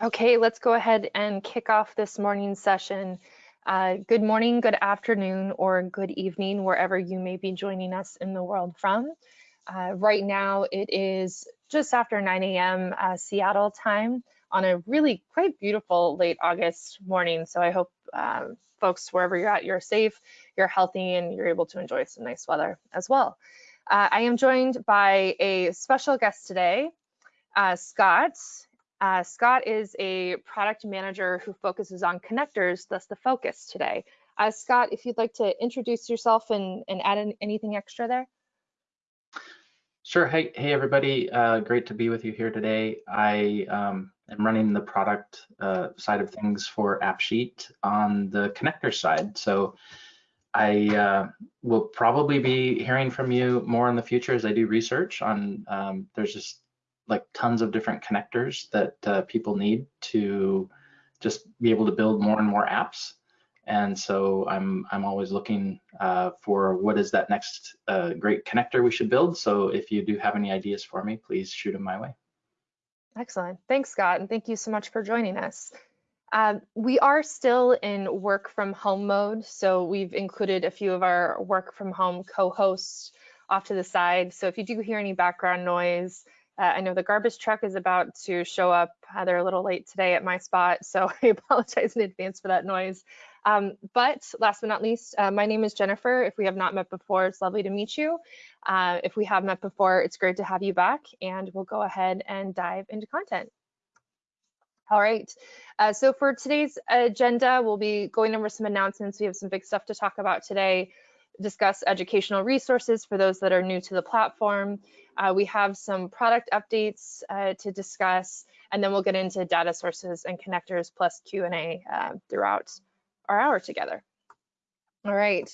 Okay, let's go ahead and kick off this morning's session. Uh, good morning, good afternoon, or good evening, wherever you may be joining us in the world from. Uh, right now, it is just after 9 a.m. Uh, Seattle time on a really quite beautiful late August morning. So I hope um, folks, wherever you're at, you're safe, you're healthy, and you're able to enjoy some nice weather as well. Uh, I am joined by a special guest today, uh, Scott. Uh, Scott is a product manager who focuses on connectors, thus the focus today. Uh, Scott, if you'd like to introduce yourself and, and add in, anything extra there. Sure. Hey, hey everybody. Uh, great to be with you here today. I um, am running the product uh, side of things for AppSheet on the connector side. So I uh, will probably be hearing from you more in the future as I do research on, um, there's just like tons of different connectors that uh, people need to just be able to build more and more apps. And so I'm I'm always looking uh, for what is that next uh, great connector we should build. So if you do have any ideas for me, please shoot them my way. Excellent. Thanks, Scott, and thank you so much for joining us. Um, we are still in work from home mode, so we've included a few of our work from home co-hosts off to the side. So if you do hear any background noise, uh, I know the garbage truck is about to show up. Uh, they're a little late today at my spot, so I apologize in advance for that noise. Um, but last but not least, uh, my name is Jennifer. If we have not met before, it's lovely to meet you. Uh, if we have met before, it's great to have you back, and we'll go ahead and dive into content. All right, uh, so for today's agenda, we'll be going over some announcements. We have some big stuff to talk about today discuss educational resources for those that are new to the platform. Uh, we have some product updates uh, to discuss, and then we'll get into data sources and connectors plus Q&A uh, throughout our hour together. All right.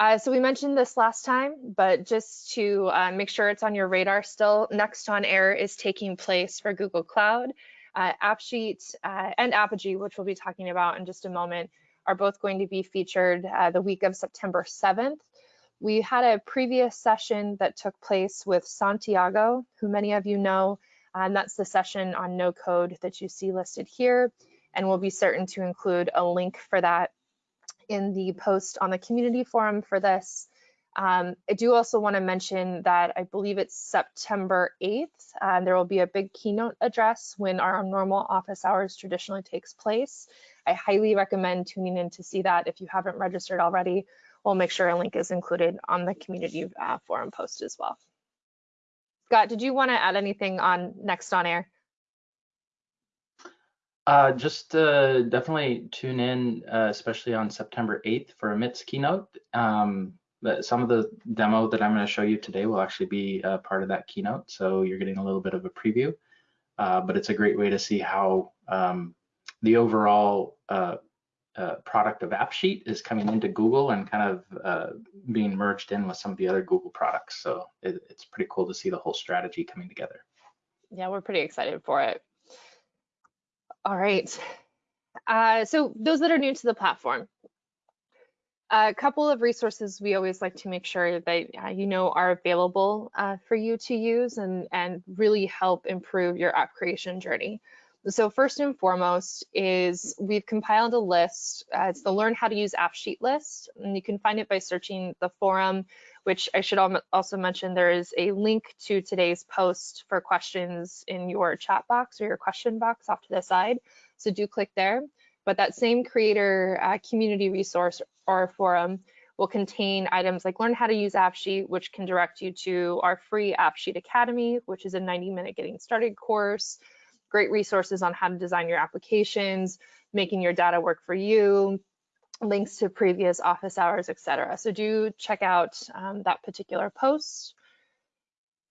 Uh, so we mentioned this last time, but just to uh, make sure it's on your radar still, Next on Air is taking place for Google Cloud. Uh, AppSheet and Apigee, which we'll be talking about in just a moment, are both going to be featured uh, the week of September 7th. We had a previous session that took place with Santiago, who many of you know, and that's the session on no code that you see listed here. And we'll be certain to include a link for that in the post on the community forum for this. Um, I do also want to mention that I believe it's September 8th. Uh, there will be a big keynote address when our normal office hours traditionally takes place. I highly recommend tuning in to see that if you haven't registered already. We'll make sure a link is included on the community uh, forum post as well. Scott, did you want to add anything on Next on Air? Uh, just uh, definitely tune in, uh, especially on September 8th for Amit's keynote. Um, some of the demo that I'm going to show you today will actually be part of that keynote, so you're getting a little bit of a preview. Uh, but it's a great way to see how um, the overall uh, uh, product of AppSheet is coming into Google and kind of uh, being merged in with some of the other Google products. So it, it's pretty cool to see the whole strategy coming together. Yeah, we're pretty excited for it. All right. Uh, so those that are new to the platform, a couple of resources we always like to make sure that uh, you know are available uh, for you to use and, and really help improve your app creation journey. So first and foremost is we've compiled a list. Uh, it's the Learn How to Use AppSheet list, and you can find it by searching the forum, which I should also mention there is a link to today's post for questions in your chat box or your question box off to the side. So do click there. But that same creator uh, community resource or forum will contain items like learn how to use AppSheet, which can direct you to our free AppSheet Academy, which is a 90 minute getting started course, great resources on how to design your applications, making your data work for you, links to previous office hours, etc. So do check out um, that particular post.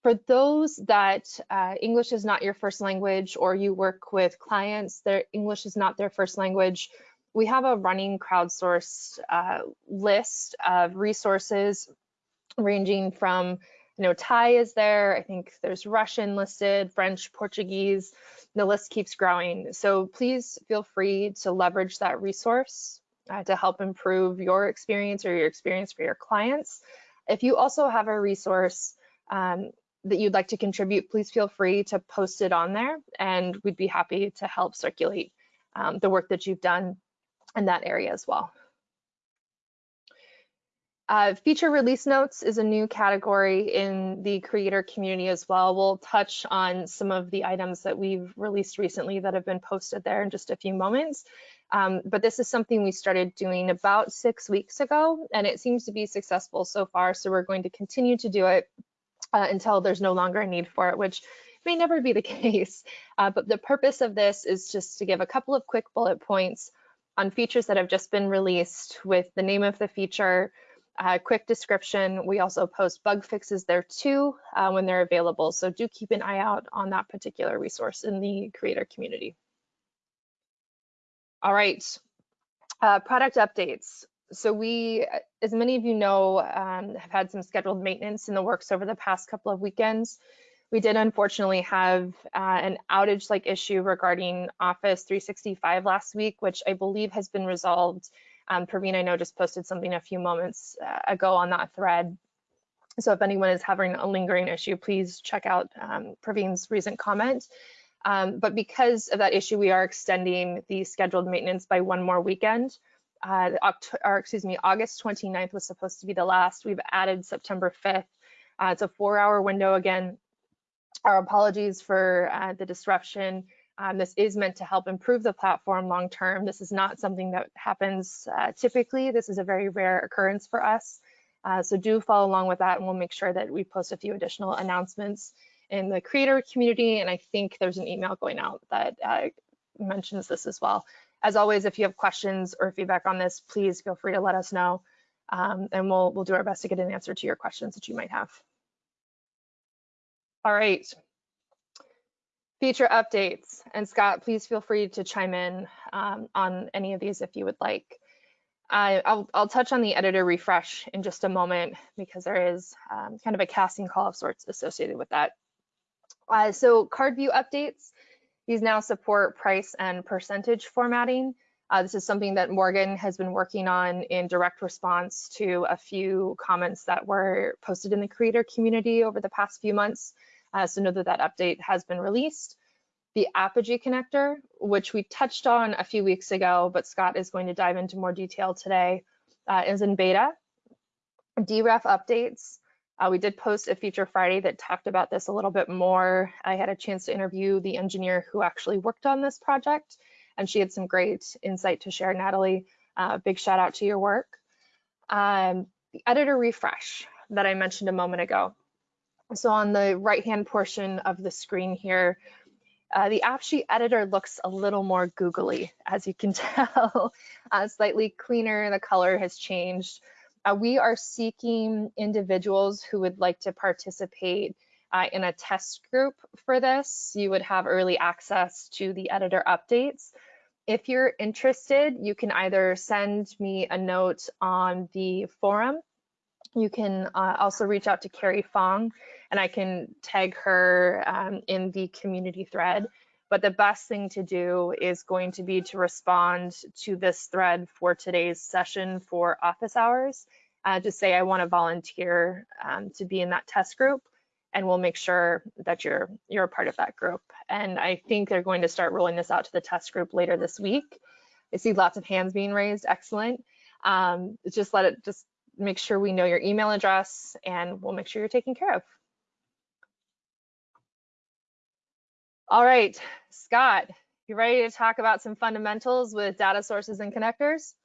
For those that uh, English is not your first language or you work with clients their English is not their first language, we have a running crowdsourced uh, list of resources ranging from you know, Thai is there. I think there's Russian listed, French, Portuguese. The list keeps growing. So please feel free to leverage that resource uh, to help improve your experience or your experience for your clients. If you also have a resource um, that you'd like to contribute, please feel free to post it on there and we'd be happy to help circulate um, the work that you've done in that area as well. Uh, feature release notes is a new category in the creator community as well. We'll touch on some of the items that we've released recently that have been posted there in just a few moments. Um, but this is something we started doing about six weeks ago, and it seems to be successful so far. So we're going to continue to do it uh, until there's no longer a need for it, which may never be the case. Uh, but the purpose of this is just to give a couple of quick bullet points on features that have just been released with the name of the feature, uh, quick description. We also post bug fixes there too uh, when they're available. So do keep an eye out on that particular resource in the creator community. All right, uh, product updates. So we, as many of you know, um, have had some scheduled maintenance in the works over the past couple of weekends. We did unfortunately have uh, an outage-like issue regarding Office 365 last week, which I believe has been resolved um, Praveen, I know, just posted something a few moments uh, ago on that thread. So if anyone is having a lingering issue, please check out um, Praveen's recent comment. Um, but because of that issue, we are extending the scheduled maintenance by one more weekend. Uh, or excuse me, August 29th was supposed to be the last. We've added September 5th. Uh, it's a four hour window again. Our apologies for uh, the disruption. Um, this is meant to help improve the platform long term. This is not something that happens uh, typically. This is a very rare occurrence for us. Uh, so do follow along with that and we'll make sure that we post a few additional announcements in the creator community. And I think there's an email going out that uh, mentions this as well. As always, if you have questions or feedback on this, please feel free to let us know. Um, and we'll, we'll do our best to get an answer to your questions that you might have. All right, feature updates. And Scott, please feel free to chime in um, on any of these if you would like. I, will I'll touch on the editor refresh in just a moment because there is um, kind of a casting call of sorts associated with that. Uh, so card view updates, these now support price and percentage formatting. Uh, this is something that Morgan has been working on in direct response to a few comments that were posted in the creator community over the past few months. Uh, so know that that update has been released. The Apigee connector, which we touched on a few weeks ago, but Scott is going to dive into more detail today, uh, is in beta. DREF updates. Uh, we did post a feature Friday that talked about this a little bit more. I had a chance to interview the engineer who actually worked on this project, and she had some great insight to share. Natalie, uh, big shout out to your work. Um, the editor refresh that I mentioned a moment ago. So on the right-hand portion of the screen here, uh, the AppSheet editor looks a little more googly, as you can tell, uh, slightly cleaner, the color has changed. Uh, we are seeking individuals who would like to participate uh, in a test group for this. You would have early access to the editor updates. If you're interested, you can either send me a note on the forum. You can uh, also reach out to Carrie Fong and I can tag her um, in the community thread. But the best thing to do is going to be to respond to this thread for today's session for office hours. Uh, to say I want to volunteer um, to be in that test group, and we'll make sure that you're you're a part of that group. And I think they're going to start rolling this out to the test group later this week. I see lots of hands being raised. Excellent. Um, just let it just make sure we know your email address, and we'll make sure you're taken care of. All right, Scott, you ready to talk about some fundamentals with data sources and connectors?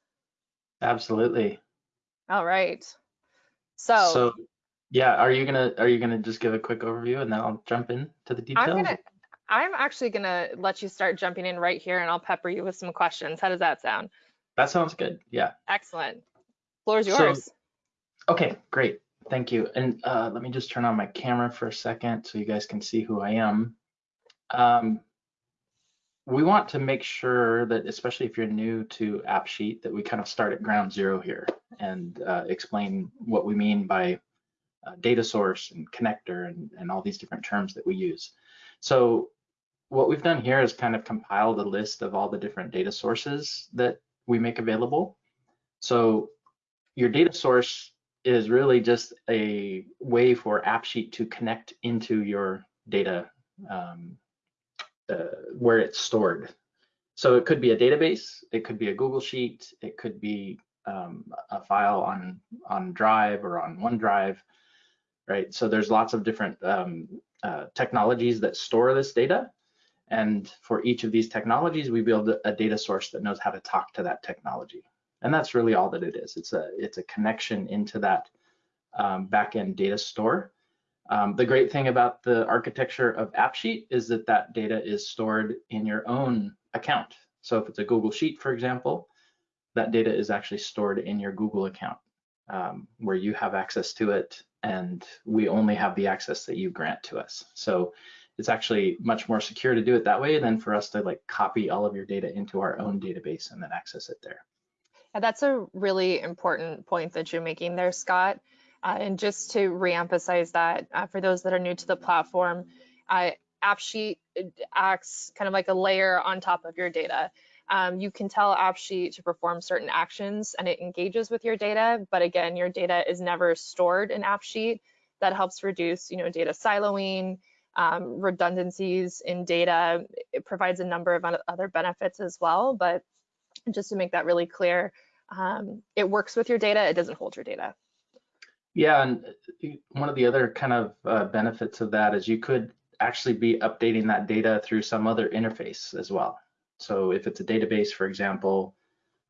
Absolutely. All right. So, so yeah, are you gonna are you gonna just give a quick overview and then I'll jump in to the details? I'm gonna I'm actually gonna let you start jumping in right here and I'll pepper you with some questions. How does that sound? That sounds good. Yeah. Excellent. Floor's yours. So, okay, great. Thank you. And uh, let me just turn on my camera for a second so you guys can see who I am. Um, we want to make sure that, especially if you're new to AppSheet, that we kind of start at ground zero here and uh, explain what we mean by uh, data source and connector and, and all these different terms that we use. So what we've done here is kind of compiled a list of all the different data sources that we make available. So your data source is really just a way for AppSheet to connect into your data um, where it's stored. So it could be a database, it could be a Google Sheet, it could be um, a file on on Drive or on OneDrive, right? So there's lots of different um, uh, technologies that store this data. And for each of these technologies, we build a data source that knows how to talk to that technology. And that's really all that it is. It's a, it's a connection into that um, backend data store. Um, the great thing about the architecture of AppSheet is that that data is stored in your own account. So if it's a Google Sheet, for example, that data is actually stored in your Google account um, where you have access to it and we only have the access that you grant to us. So it's actually much more secure to do it that way than for us to like copy all of your data into our own database and then access it there. Yeah, that's a really important point that you're making there, Scott. Uh, and just to reemphasize that uh, for those that are new to the platform, uh, AppSheet acts kind of like a layer on top of your data. Um, you can tell AppSheet to perform certain actions and it engages with your data, but again, your data is never stored in AppSheet. That helps reduce, you know, data siloing, um, redundancies in data. It provides a number of other benefits as well, but just to make that really clear, um, it works with your data, it doesn't hold your data. Yeah, and uh, one of the other kind of uh, benefits of that is you could actually be updating that data through some other interface as well. So if it's a database, for example,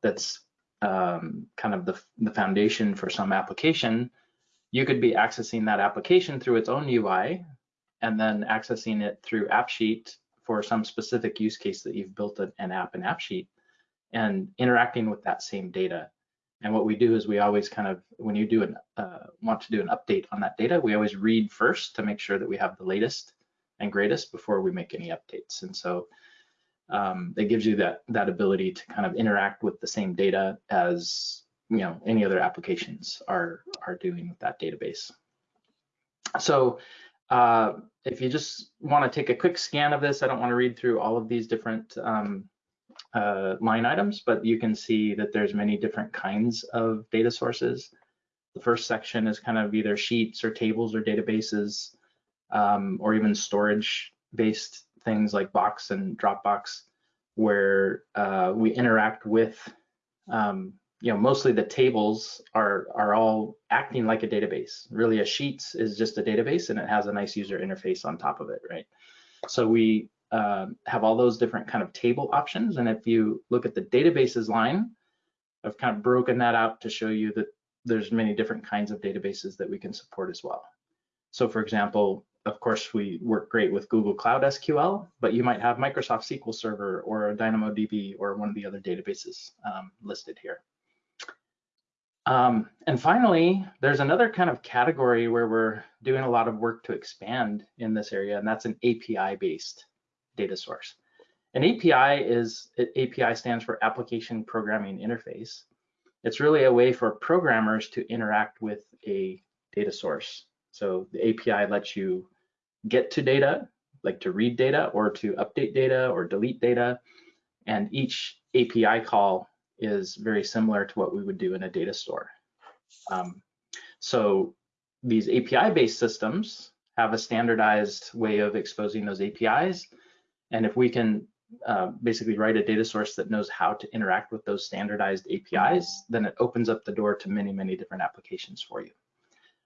that's um, kind of the, the foundation for some application, you could be accessing that application through its own UI and then accessing it through AppSheet for some specific use case that you've built an app in AppSheet and interacting with that same data. And what we do is we always kind of, when you do an, uh, want to do an update on that data, we always read first to make sure that we have the latest and greatest before we make any updates. And so um, it gives you that that ability to kind of interact with the same data as you know any other applications are are doing with that database. So uh, if you just want to take a quick scan of this, I don't want to read through all of these different um, uh, line items, but you can see that there's many different kinds of data sources. The first section is kind of either sheets or tables or databases, um, or even storage based things like Box and Dropbox, where uh, we interact with, um, you know, mostly the tables are are all acting like a database. Really, a Sheets is just a database, and it has a nice user interface on top of it, right? So we uh, have all those different kind of table options, and if you look at the databases line, I've kind of broken that out to show you that there's many different kinds of databases that we can support as well. So for example, of course, we work great with Google Cloud SQL, but you might have Microsoft SQL Server or DynamoDB or one of the other databases um, listed here. Um, and finally, there's another kind of category where we're doing a lot of work to expand in this area, and that's an API-based data source. An API is, API stands for Application Programming Interface. It's really a way for programmers to interact with a data source. So the API lets you get to data, like to read data or to update data or delete data. And each API call is very similar to what we would do in a data store. Um, so these API-based systems have a standardized way of exposing those APIs. And if we can uh, basically write a data source that knows how to interact with those standardized APIs, then it opens up the door to many, many different applications for you.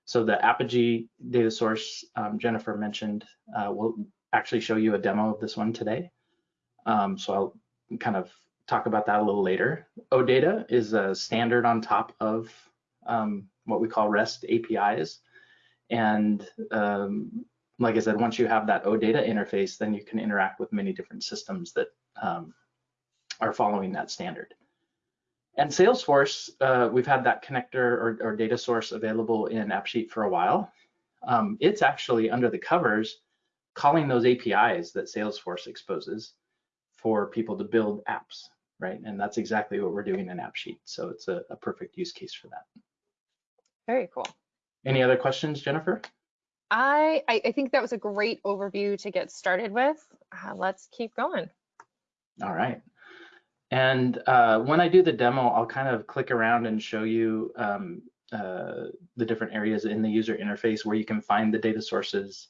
So the Apigee data source um, Jennifer mentioned, uh, will actually show you a demo of this one today. Um, so I'll kind of talk about that a little later. OData is a standard on top of um, what we call REST APIs. And um, like I said, once you have that OData interface, then you can interact with many different systems that um, are following that standard. And Salesforce, uh, we've had that connector or, or, data source available in AppSheet for a while. Um, it's actually under the covers calling those APIs that Salesforce exposes for people to build apps, right? And that's exactly what we're doing in AppSheet. So it's a, a perfect use case for that. Very cool. Any other questions, Jennifer? I, I think that was a great overview to get started with. Uh, let's keep going. All right. And uh, when I do the demo, I'll kind of click around and show you um, uh, the different areas in the user interface where you can find the data sources,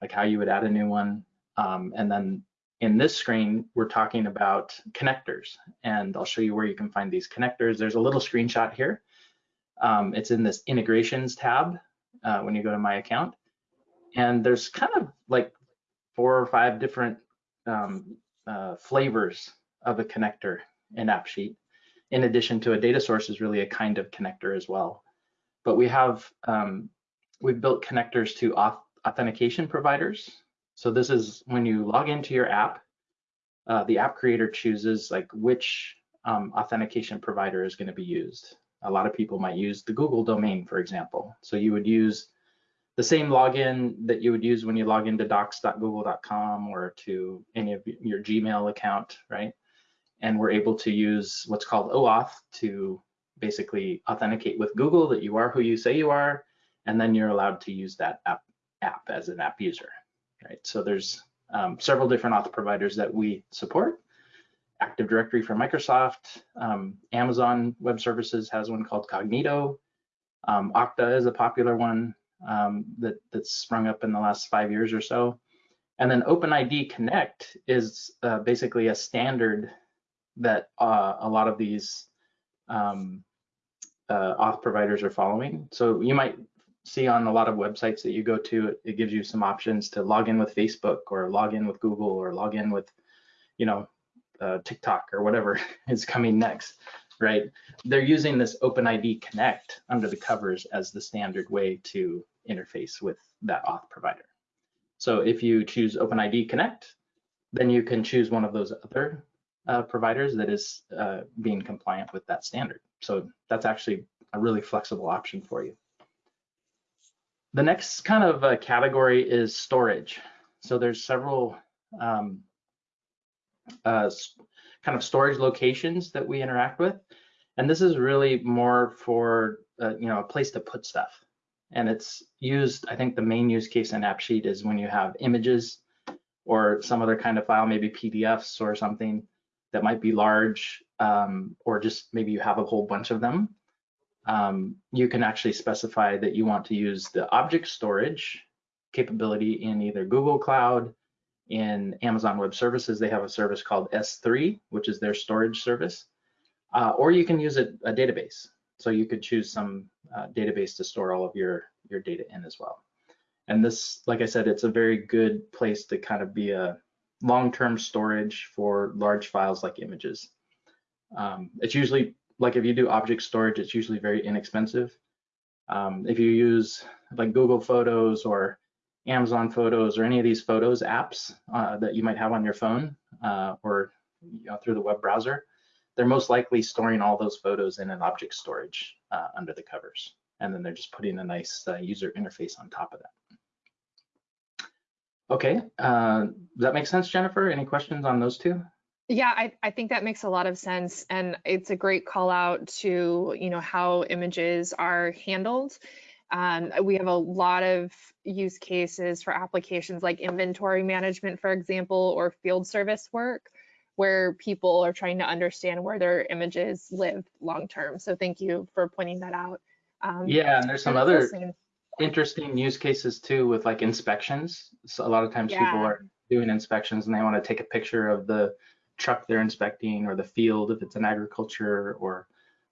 like how you would add a new one. Um, and then in this screen, we're talking about connectors, and I'll show you where you can find these connectors. There's a little screenshot here. Um, it's in this integrations tab uh, when you go to my account. And there's kind of like four or five different um, uh, flavors of a connector in AppSheet. In addition to a data source is really a kind of connector as well. But we have, um, we've built connectors to auth authentication providers. So this is when you log into your app, uh, the app creator chooses like which um, authentication provider is going to be used. A lot of people might use the Google domain, for example. So you would use the same login that you would use when you log into docs.google.com or to any of your Gmail account, right? And we're able to use what's called OAuth to basically authenticate with Google that you are who you say you are, and then you're allowed to use that app, app as an app user, right? So there's um, several different auth providers that we support. Active Directory for Microsoft, um, Amazon Web Services has one called Cognito. Um, Okta is a popular one um, that, that's sprung up in the last five years or so. And then OpenID Connect is uh, basically a standard that uh, a lot of these um, uh, auth providers are following. So you might see on a lot of websites that you go to, it, it gives you some options to log in with Facebook or log in with Google or log in with, you know, uh, TikTok or whatever is coming next right? They're using this OpenID Connect under the covers as the standard way to interface with that auth provider. So if you choose OpenID Connect, then you can choose one of those other uh, providers that is uh, being compliant with that standard. So that's actually a really flexible option for you. The next kind of uh, category is storage. So there's several um, uh, kind of storage locations that we interact with. And this is really more for, uh, you know, a place to put stuff. And it's used, I think the main use case in AppSheet is when you have images or some other kind of file, maybe PDFs or something that might be large, um, or just maybe you have a whole bunch of them. Um, you can actually specify that you want to use the object storage capability in either Google Cloud, in Amazon Web Services, they have a service called S3, which is their storage service, uh, or you can use a, a, database. So you could choose some uh, database to store all of your, your data in as well. And this, like I said, it's a very good place to kind of be a long-term storage for large files like images. Um, it's usually, like if you do object storage, it's usually very inexpensive. Um, if you use like Google Photos or Amazon Photos or any of these Photos apps uh, that you might have on your phone uh, or you know, through the web browser, they're most likely storing all those photos in an object storage uh, under the covers. And then they're just putting a nice uh, user interface on top of that. Okay, uh, does that make sense, Jennifer? Any questions on those two? Yeah, I, I think that makes a lot of sense. And it's a great call out to, you know, how images are handled um, we have a lot of use cases for applications like inventory management, for example, or field service work, where people are trying to understand where their images live long term. So thank you for pointing that out. Um, yeah, and there's some other interesting use cases too with like inspections. So a lot of times yeah. people are doing inspections and they want to take a picture of the truck they're inspecting or the field if it's an agriculture or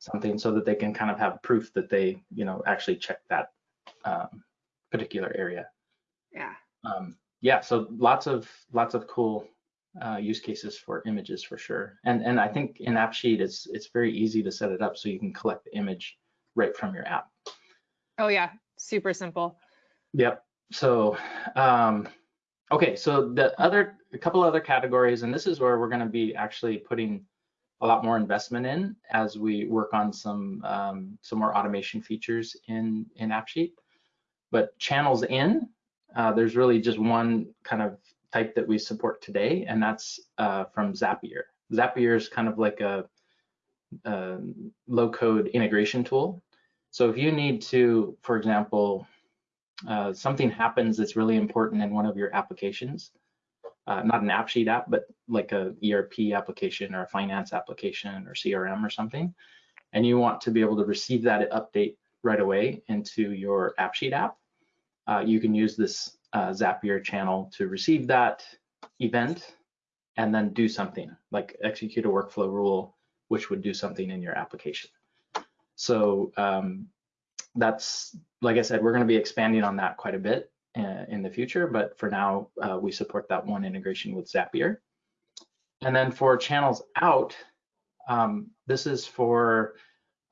something so that they can kind of have proof that they, you know, actually check that um, particular area. Yeah. Um, yeah. So lots of lots of cool uh, use cases for images for sure. And and I think in AppSheet it's it's very easy to set it up so you can collect the image right from your app. Oh yeah, super simple. Yep. So um, okay, so the other a couple other categories, and this is where we're going to be actually putting a lot more investment in as we work on some um, some more automation features in in AppSheet. But channels in, uh, there's really just one kind of type that we support today, and that's uh, from Zapier. Zapier is kind of like a, a low-code integration tool. So if you need to, for example, uh, something happens that's really important in one of your applications, uh, not an AppSheet app, but like a ERP application or a finance application or CRM or something, and you want to be able to receive that update right away into your AppSheet app. Uh, you can use this uh, Zapier channel to receive that event and then do something like execute a workflow rule, which would do something in your application. So um, that's, like I said, we're going to be expanding on that quite a bit uh, in the future, but for now, uh, we support that one integration with Zapier. And then for channels out, um, this is for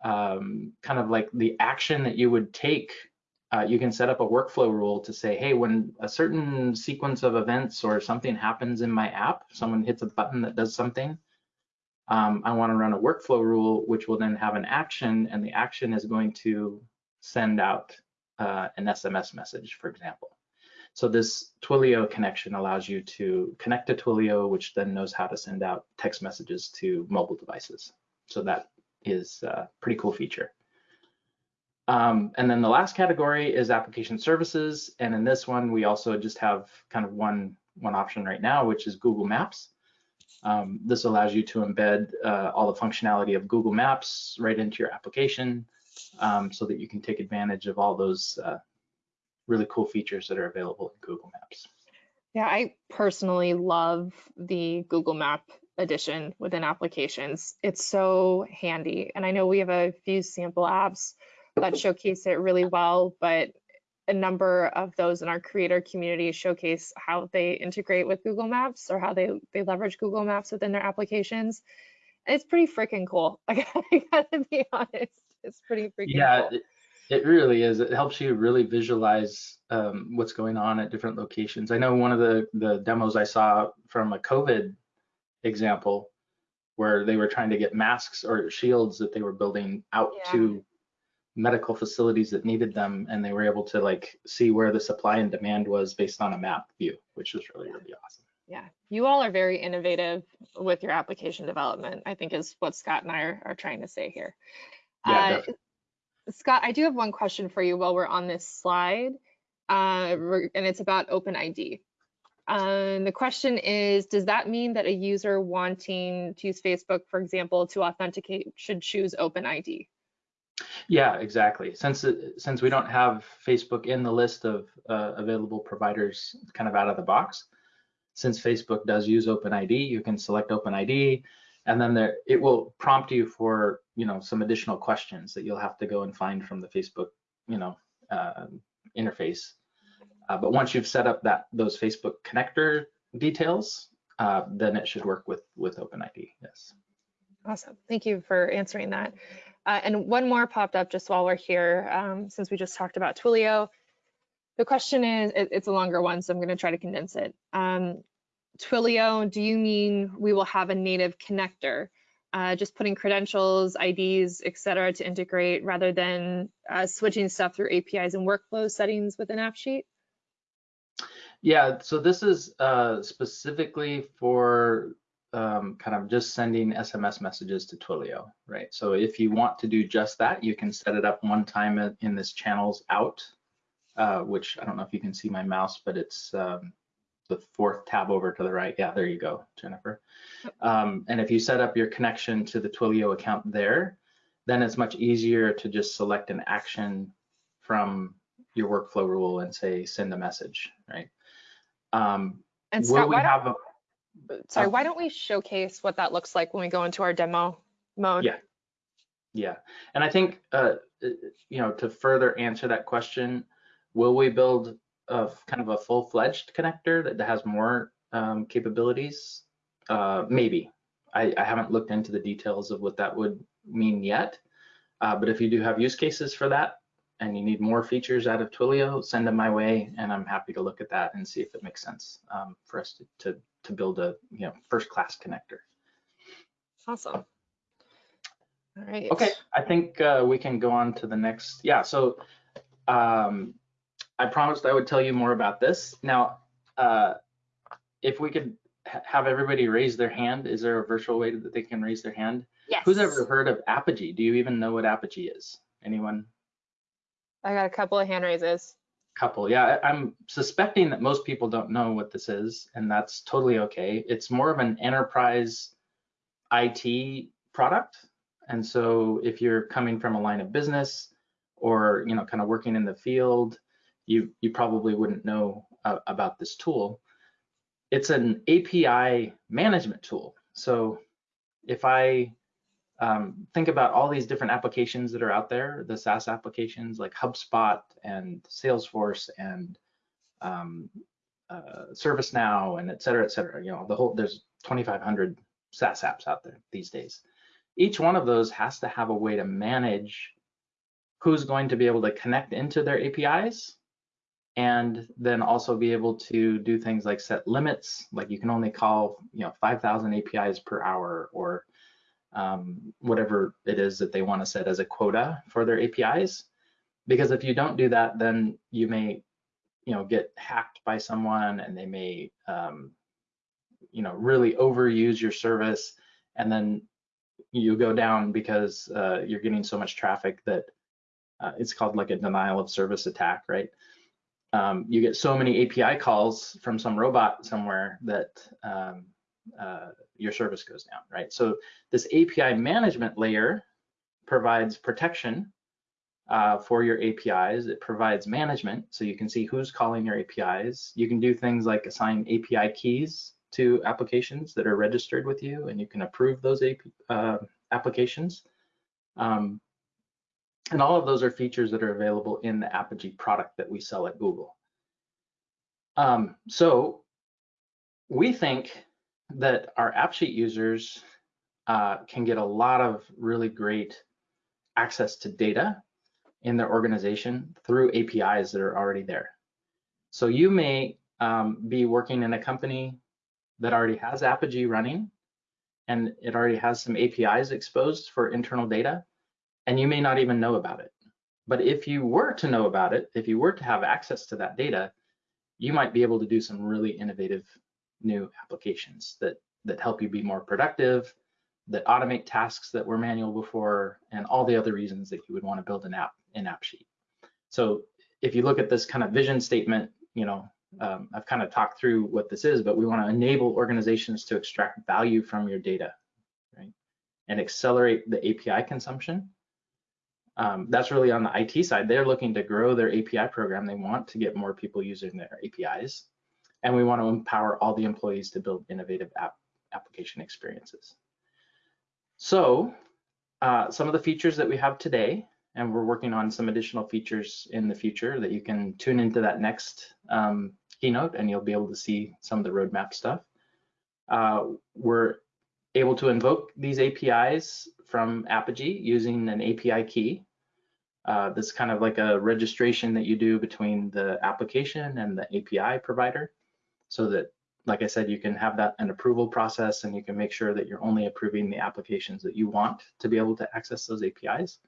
um, kind of like the action that you would take. Uh, you can set up a workflow rule to say, hey, when a certain sequence of events or something happens in my app, someone hits a button that does something, um, I want to run a workflow rule, which will then have an action, and the action is going to send out uh, an SMS message, for example. So this Twilio connection allows you to connect to Twilio, which then knows how to send out text messages to mobile devices. So that is a pretty cool feature. Um, and then the last category is application services. And in this one, we also just have kind of one, one option right now, which is Google Maps. Um, this allows you to embed uh, all the functionality of Google Maps right into your application um, so that you can take advantage of all those uh, really cool features that are available in Google Maps. Yeah, I personally love the Google Map addition within applications. It's so handy. And I know we have a few sample apps that showcase it really well, but a number of those in our creator community showcase how they integrate with Google Maps or how they, they leverage Google Maps within their applications. it's pretty freaking cool. I gotta be honest. It's pretty freaking yeah, cool. It, really is. It helps you really visualize um, what's going on at different locations. I know one of the, the demos I saw from a COVID example where they were trying to get masks or shields that they were building out Yeah. to medical facilities that needed them and they were able to like see where the supply and demand was based on a map view which was really really awesome Yeah, you all are very innovative with your application development, I think is what Scott and I are, are trying to say here. Yeah, Uh. Scott, I do have one question for you while we're on this slide, uh, and it's about OpenID. Um, the question is, does that mean that a user wanting to use Facebook, for example, to authenticate should choose OpenID? yeah exactly since since we don't have facebook in the list of uh, available providers kind of out of the box since facebook does use openid you can select openid and then there it will prompt you for you know some additional questions that you'll have to go and find from the facebook you know uh, interface uh, but once you've set up that those facebook connector details uh, then it should work with with openid yes Awesome. Thank you for answering that. Uh, and one more popped up just while we're here, um, since we just talked about Twilio. The question is, it- it's a longer one, so I'm going to try to condense it. Um, Twilio, do you mean we will have a native connector? Uh, just putting credentials, IDs, et cetera, to integrate rather than uh, switching stuff through APIs and workflow settings within AppSheet? Yeah, so this is uh, specifically for um, kind of just sending SMS messages to Twilio, right? So if you want to do just that, you can set it up one time in- in this channels out, uh, which I don't know if you can see my mouse, but it's um, the fourth tab over to the right. Yeah, there you go, Jennifer. Um, and if you set up your connection to the Twilio account there, then it's much easier to just select an action from your workflow rule and say send a message, right? Um, And Scott, we why don't, have a sorry, uh, why don't we showcase what that looks like when we go into our demo mode? Yeah. Yeah, and I think uh, uh, you know to further answer that question, will we build a f- kind of a full-fledged connector that has more um, capabilities? Uh, maybe. I, I haven't looked into the details of what that would mean yet. Uh, but if you do have use cases for that and you need more features out of Twilio, send them my way, and I'm happy to look at that and see if it makes sense um, for us to, to to build a you know first-class connector. Awesome. All right. Okay, I think uh, we can go on to the next. Yeah, so um, I promised I would tell you more about this. Now, uh, if we could ha- have everybody raise their hand, is there a virtual way that they can raise their hand? Yes. Who's ever heard of Apigee? Do you even know what Apigee is? Anyone? I got a couple of hand raises. Couple. Yeah, I- I'm suspecting that most people don't know what this is, and that's totally okay. It's more of an enterprise IT product. And so if you're coming from a line of business or you know kind of working in the field, you you probably wouldn't know uh, about this tool. It's an API management tool. So if I um, think about all these different applications that are out there, the SaaS applications like HubSpot and Salesforce and um, uh, ServiceNow and et cetera, et cetera. You know, the whole there's 2,500 SaaS apps out there these days. Each one of those has to have a way to manage who's going to be able to connect into their APIs and then also be able to do things like set limits, like you can only call, you know, 5,000 APIs per hour or um, whatever it is that they want to set as a quota for their APIs. Because if you don't do that, then you may, you know, get hacked by someone and they may, um, you know, really overuse your service and then you go down because uh, you're getting so much traffic that uh, it's called like a denial of service attack, right? Um, you get so many API calls from some robot somewhere that um, uh, your service goes down, right? So this API management layer provides protection uh, for your APIs. It provides management, so you can see who's calling your APIs. You can do things like assign API keys to applications that are registered with you, and you can approve those AP, uh, applications. Um, and all of those are features that are available in the Apigee product that we sell at Google. Um, so we think that our AppSheet users uh, can get a lot of really great access to data in their organization through APIs that are already there. So you may um, be working in a company that already has Apigee running and it already has some APIs exposed for internal data, and you may not even know about it. But if you were to know about it, if you were to have access to that data, you might be able to do some really innovative new applications that, that help you be more productive, that automate tasks that were manual before, and all the other reasons that you would want to build an app in AppSheet. So if you look at this kind of vision statement, you know, um, I've kind of talked through what this is, but we want to enable organizations to extract value from your data, right? And accelerate the API consumption. Um, that's really on the IT side. They're looking to grow their API program. They want to get more people using their APIs. And we want to empower all the employees to build innovative app application experiences. So uh, some of the features that we have today and we're working on some additional features in the future that you can tune into that next um, keynote and you'll be able to see some of the roadmap stuff. Uh, we're able to invoke these APIs from Apigee using an API key. Uh, this is kind of like a registration that you do between the application and the API provider so that, like I said, you can have that an approval process and you can make sure that you're only approving the applications that you want to be able to access those APIs.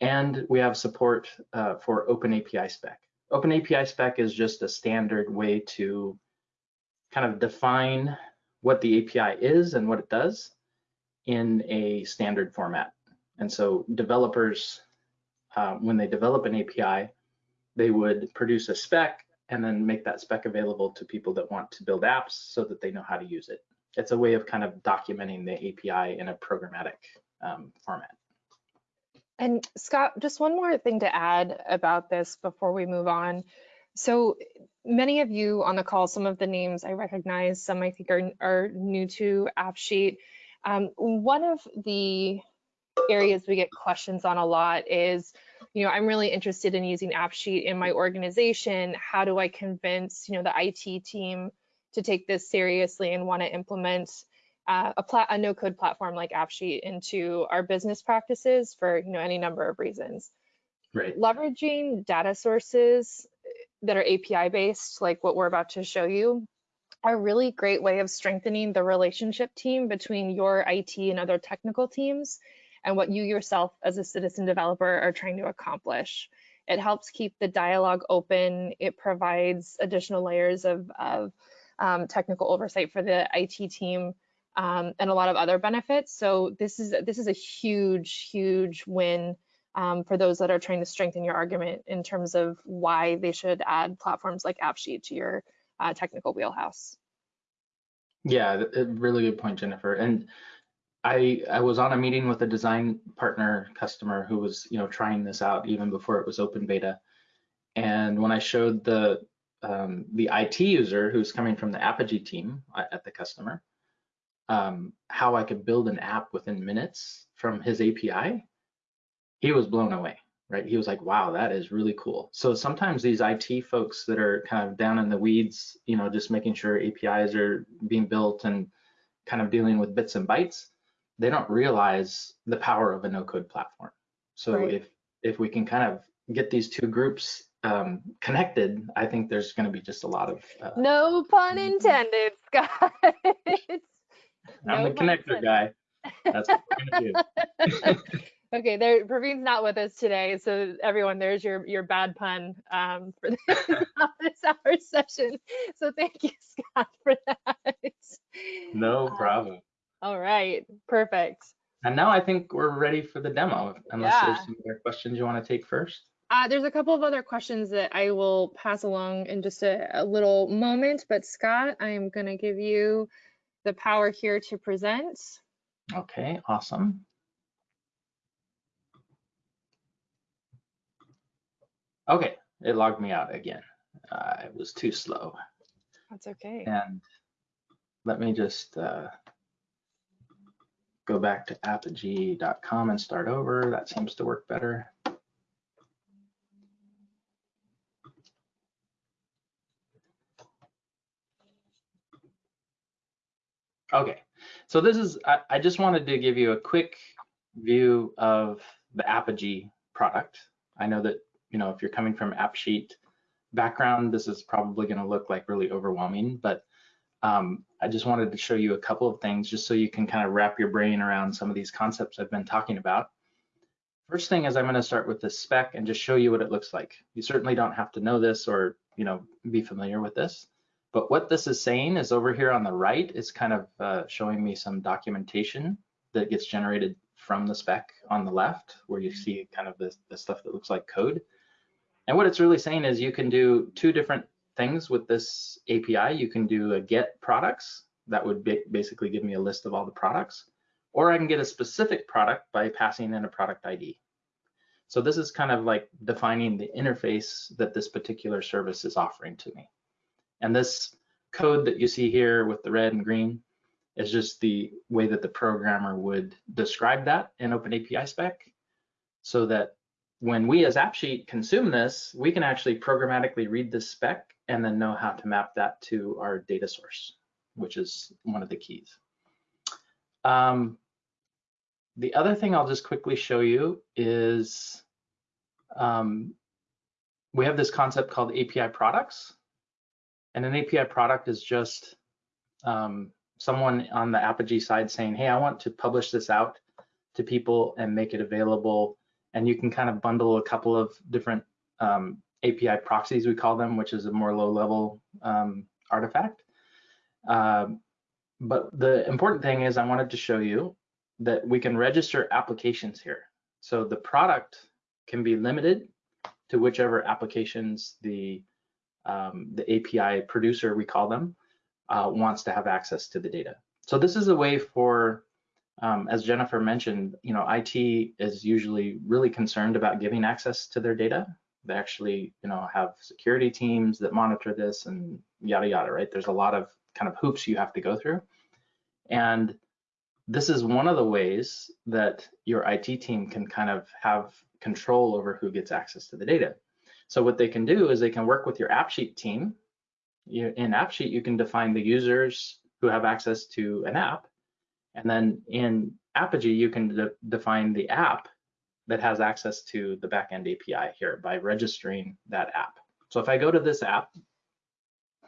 And we have support uh, for Open API spec. Open API spec is just a standard way to kind of define what the API is and what it does in a standard format. And so developers, uh, when they develop an API, they would produce a spec and then make that spec available to people that want to build apps so that they know how to use it. It's a way of kind of documenting the API in a programmatic um, format. And Scott, just one more thing to add about this before we move on. So many of you on the call, some of the names I recognize, some I think are, are new to AppSheet. Um, one of the areas we get questions on a lot is, you know, I'm really interested in using AppSheet in my organization. How do I convince, you know, the IT team to take this seriously and want to implement uh, a, a no-code platform like AppSheet into our business practices for you know any number of reasons. Right. Leveraging data sources that are API based, like what we're about to show you, a really great way of strengthening the relationship team between your IT and other technical teams and what you yourself as a citizen developer are trying to accomplish. It helps keep the dialogue open. It provides additional layers of, of um, technical oversight for the IT team um, and a lot of other benefits. So this is this is a huge, huge win um, for those that are trying to strengthen your argument in terms of why they should add platforms like AppSheet to your uh, technical wheelhouse. Yeah, a really good point, Jennifer. And I I was on a meeting with a design partner customer who was you know trying this out even before it was open beta, and when I showed the um, the IT user who's coming from the Apigee team at the customer um, how I could build an app within minutes from his API, he was blown away. Right? He was like, "Wow, that is really cool." So sometimes these IT folks that are kind of down in the weeds, you know, just making sure APIs are being built and kind of dealing with bits and bytes, they don't realize the power of a no-code platform. So right. if if we can kind of get these two groups um, connected, I think there's going to be just a lot of. Uh, no pun mm-hmm. intended, Scott. I'm no the connector intended. guy. That's what we're going to do. okay, there. Praveen's not with us today, so everyone, there's your your bad pun um, for this office hour session. So thank you, Scott, for that. No um, problem. Um, all right, perfect. And now I think we're ready for the demo, unless yeah. there's some other questions you want to take first. Uh, there's a couple of other questions that I will pass along in just a, a little moment, but Scott, I am going to give you the power here to present. Okay, awesome. Okay, it logged me out again. Uh, it was too slow. That's okay. And let me just uh, go back to apigee.com and start over. That seems to work better. Okay, so this is, I, I, just wanted to give you a quick view of the Apigee product. I know that, you know, if you're coming from AppSheet background, this is probably gonna look like really overwhelming, but um, I just wanted to show you a couple of things just so you can kind of wrap your brain around some of these concepts I've been talking about. First thing is I'm gonna start with the spec and just show you what it looks like. You certainly don't have to know this or, you know, be familiar with this. But what this is saying is over here on the right is kind of uh, showing me some documentation that gets generated from the spec on the left, where you see kind of the, the stuff that looks like code. And what it's really saying is you can do two different things with this API. You can do a get products, that would basically give me a list of all the products, or I can get a specific product by passing in a product ID. So this is kind of like defining the interface that this particular service is offering to me. And this code that you see here with the red and green is just the way that the programmer would describe that in OpenAPI spec so that when we as AppSheet consume this, we can actually programmatically read this spec and then know how to map that to our data source, which is one of the keys. Um, the other thing I'll just quickly show you is um, we have this concept called API products. And an API product is just um, someone on the Apigee side saying, hey, I want to publish this out to people and make it available. And you can kind of bundle a couple of different um, API proxies, we call them, which is a more low level um, artifact. Um, but the important thing is I wanted to show you that we can register applications here. So the product can be limited to whichever applications the um, the API producer, we call them, uh, wants to have access to the data. So this is a way for, um, as Jennifer mentioned, you know, IT is usually really concerned about giving access to their data. They actually, you know, have security teams that monitor this and yada yada, right? There's a lot of kind of hoops you have to go through. And this is one of the ways that your IT team can kind of have control over who gets access to the data. So what they can do is they can work with your AppSheet team. In AppSheet, you can define the users who have access to an app. And then in Apigee, you can de define the app that has access to the backend API here by registering that app. So if I go to this app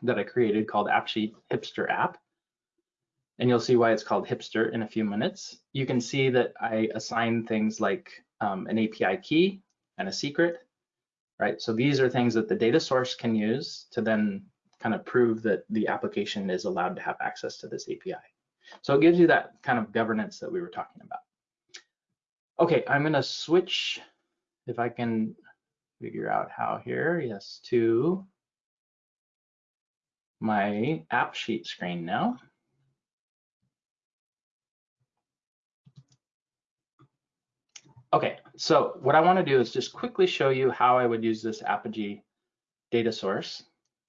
that I created called AppSheet Hipster app, and you'll see why it's called Hipster in a few minutes, you can see that I assign things like um, an API key and a secret right? So these are things that the data source can use to then kind of prove that the application is allowed to have access to this API. So it gives you that kind of governance that we were talking about. Okay, I'm gonna switch, if I can figure out how here, yes, to my AppSheet screen now. Okay, so what I want to do is just quickly show you how I would use this Apigee data source.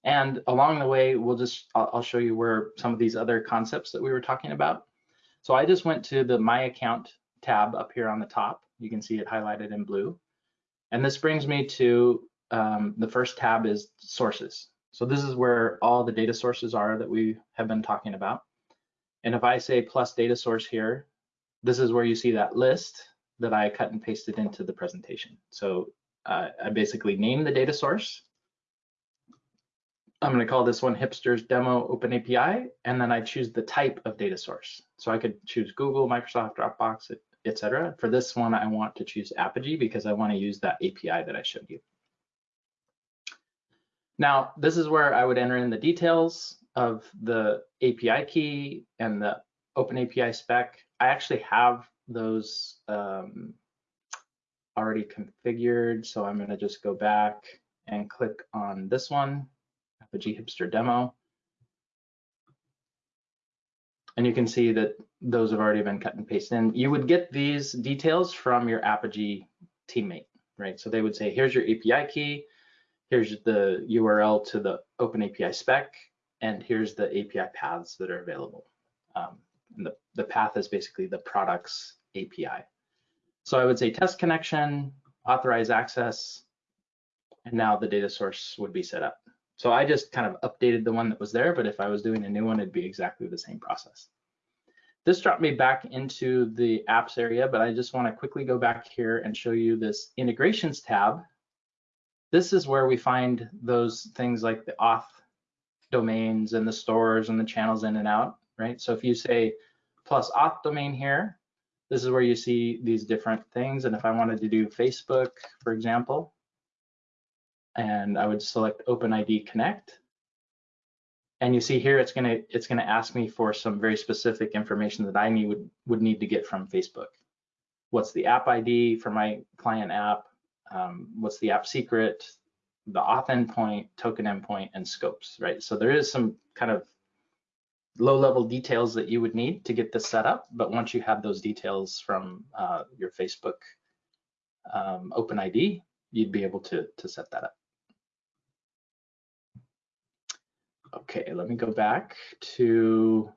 And along the way, we'll just, I'll, I'll show you where some of these other concepts that we were talking about. So I just went to the My Account tab up here on the top. You can see it highlighted in blue. And this brings me to um, the first tab is sources. So this is where all the data sources are that we have been talking about. And if I say plus data source here, this is where you see that list that I cut and pasted into the presentation. So uh, I basically name the data source. I'm going to call this one Hipsters Demo Open API, and then I choose the type of data source. So I could choose Google, Microsoft, Dropbox, etc. For this one, I want to choose Apigee because I want to use that API that I showed you. Now, this is where I would enter in the details of the API key and the Open API spec. I actually have those um, already configured. So I'm gonna just go back and click on this one, Apigee Hipster Demo. And you can see that those have already been cut and pasted in. You would get these details from your Apigee teammate, right? So they would say, here's your API key, here's the URL to the Open API spec, and here's the API paths that are available. Um, and the, the path is basically the products API. So I would say test connection, authorize access, and now the data source would be set up. So I just kind of updated the one that was there, but if I was doing a new one, it'd be exactly the same process. This dropped me back into the apps area, but I just want to quickly go back here and show you this integrations tab. This is where we find those things like the auth domains and the stores and the channels in and out right? So if you say plus auth domain here, this is where you see these different things. And if I wanted to do Facebook, for example, and I would select OpenID Connect, and you see here it's gonna it's gonna ask me for some very specific information that I need would, would need to get from Facebook. What's the app ID for my client app? Um, what's the app secret? The auth endpoint, token endpoint, and scopes, right? So there is some kind of low level details that you would need to get this set up. But once you have those details from uh, your Facebook um, OpenID, you'd be able to, to set that up. Okay, let me go back to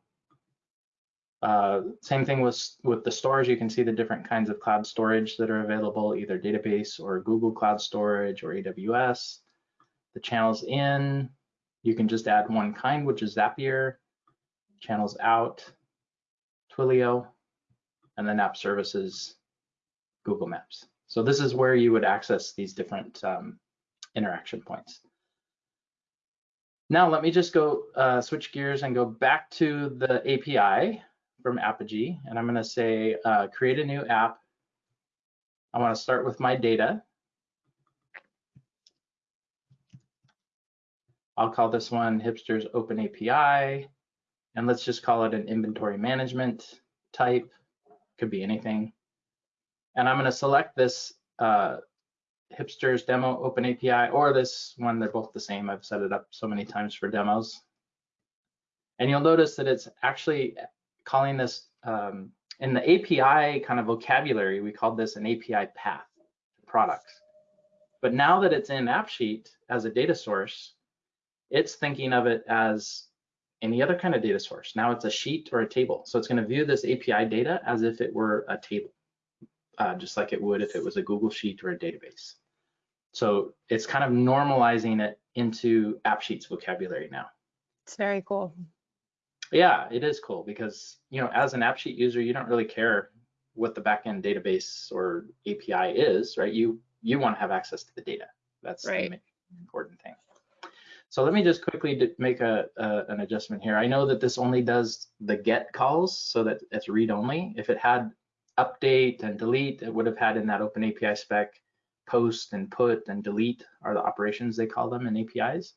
uh, same thing with, with the storage. You can see the different kinds of cloud storage that are available, either database or Google Cloud Storage or AWS. The channels in, you can just add one kind, which is Zapier channels out, Twilio, and then app services, Google Maps. So this is where you would access these different um, interaction points. Now let me just go uh, switch gears and go back to the API from Apigee, and I'm going to say uh, create a new app. I want to start with my data. I'll call this one Hipsters Open API and let's just call it an inventory management type, could be anything. And I'm gonna select this uh, hipsters demo open API or this one, they're both the same. I've set it up so many times for demos. And you'll notice that it's actually calling this, um, in the API kind of vocabulary, we called this an API path products. But now that it's in AppSheet as a data source, it's thinking of it as any other kind of data source. Now it's a sheet or a table. So it's going to view this API data as if it were a table, uh, just like it would if it was a Google Sheet or a database. So it's kind of normalizing it into AppSheet's vocabulary now. It's very cool. Yeah, it is cool because, you know, as an AppSheet user, you don't really care what the backend database or API is, right? You you want to have access to the data. That's right. the important thing. So let me just quickly make a, a, an adjustment here. I know that this only does the get calls so that it's read only. If it had update and delete, it would have had in that open API spec post and put and delete are the operations they call them in APIs.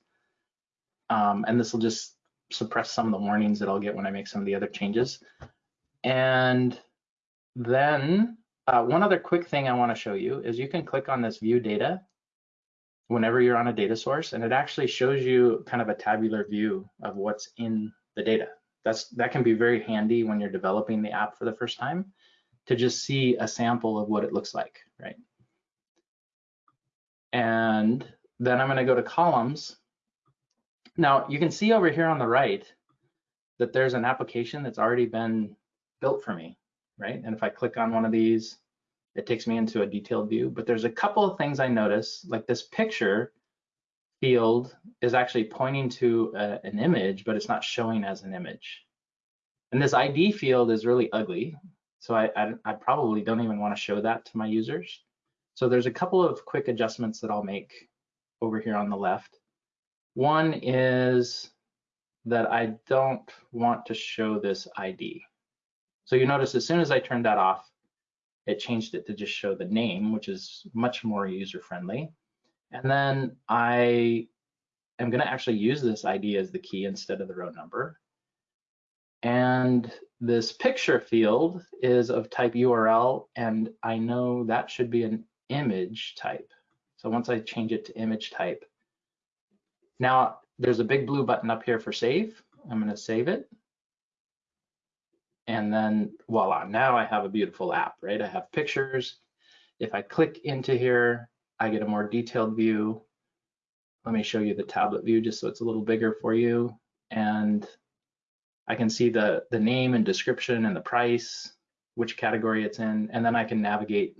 Um, and this will just suppress some of the warnings that I'll get when I make some of the other changes. And then uh, one other quick thing I wanna show you is you can click on this view data whenever you're on a data source and it actually shows you kind of a tabular view of what's in the data. That's That can be very handy when you're developing the app for the first time to just see a sample of what it looks like, right? And then I'm gonna go to columns. Now you can see over here on the right that there's an application that's already been built for me, right? And if I click on one of these, it takes me into a detailed view, but there's a couple of things I notice, like this picture field is actually pointing to a, an image, but it's not showing as an image. And this ID field is really ugly. So I, I, I probably don't even want to show that to my users. So there's a couple of quick adjustments that I'll make over here on the left. One is that I don't want to show this ID. So you notice as soon as I turned that off, it changed it to just show the name, which is much more user friendly. And then I am gonna actually use this ID as the key instead of the row number. And this picture field is of type URL, and I know that should be an image type. So once I change it to image type, now there's a big blue button up here for save. I'm gonna save it. And then voila, now I have a beautiful app, right? I have pictures. If I click into here, I get a more detailed view. Let me show you the tablet view just so it's a little bigger for you. And I can see the, the name and description and the price, which category it's in, and then I can navigate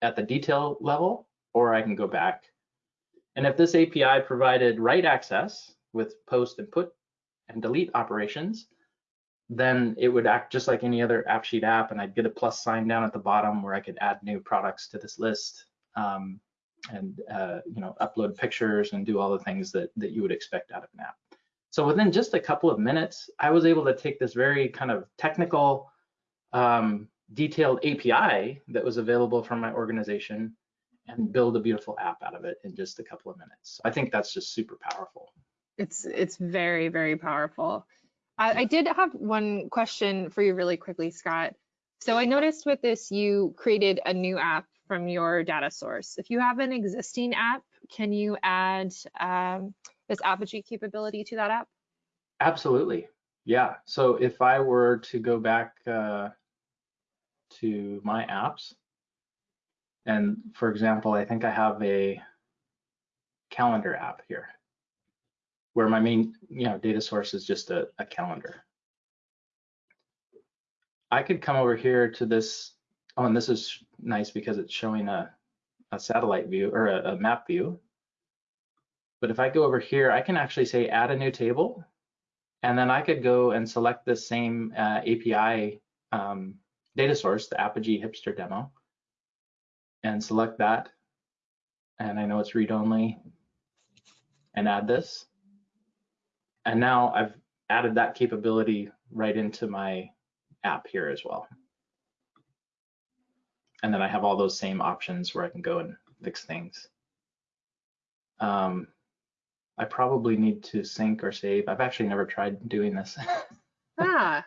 at the detail level, or I can go back. And if this API provided write access with post and put and delete operations, then it would act just like any other AppSheet app, and I'd get a plus sign down at the bottom where I could add new products to this list um, and uh, you know upload pictures and do all the things that that you would expect out of an app. So within just a couple of minutes, I was able to take this very kind of technical, um, detailed API that was available from my organization and build a beautiful app out of it in just a couple of minutes. I think that's just super powerful. It's it's very very powerful. I, I did have one question for you really quickly, Scott. So I noticed with this you created a new app from your data source. If you have an existing app, can you add um, this Apigee capability to that app? Absolutely. Yeah. So if I were to go back uh, to my apps, and for example, I think I have a calendar app here where my main you know, data source is just a, a calendar. I could come over here to this, oh, and this is nice because it's showing a, a satellite view or a, a map view. But if I go over here, I can actually say add a new table, and then I could go and select the same uh, API um, data source, the Apigee Hipster demo, and select that. And I know it's read-only, and add this. And now I've added that capability right into my app here as well. And then I have all those same options where I can go and fix things. Um, I probably need to sync or save. I've actually never tried doing this. ah.